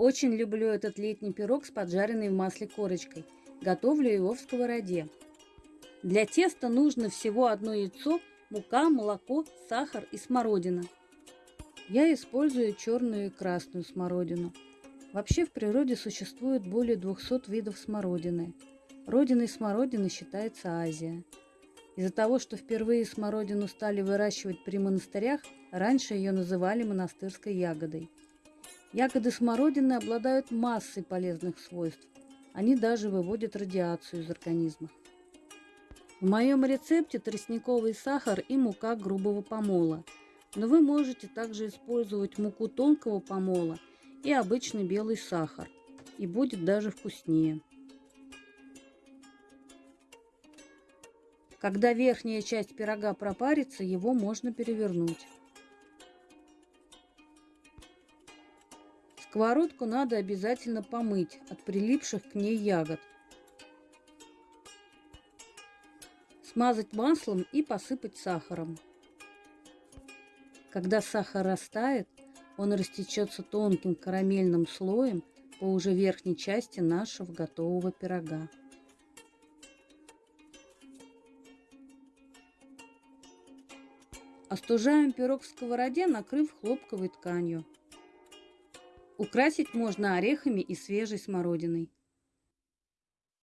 Очень люблю этот летний пирог с поджаренной в масле корочкой. Готовлю его в сковороде. Для теста нужно всего одно яйцо, мука, молоко, сахар и смородина. Я использую черную и красную смородину. Вообще в природе существует более 200 видов смородины. Родиной смородины считается Азия. Из-за того, что впервые смородину стали выращивать при монастырях, раньше ее называли монастырской ягодой. Ягоды смородины обладают массой полезных свойств. Они даже выводят радиацию из организма. В моем рецепте тростниковый сахар и мука грубого помола. Но вы можете также использовать муку тонкого помола и обычный белый сахар. И будет даже вкуснее. Когда верхняя часть пирога пропарится, его можно перевернуть. Сковородку надо обязательно помыть от прилипших к ней ягод. Смазать маслом и посыпать сахаром. Когда сахар растает, он растечется тонким карамельным слоем по уже верхней части нашего готового пирога. Остужаем пирог в сковороде, накрыв хлопковой тканью. Украсить можно орехами и свежей смородиной.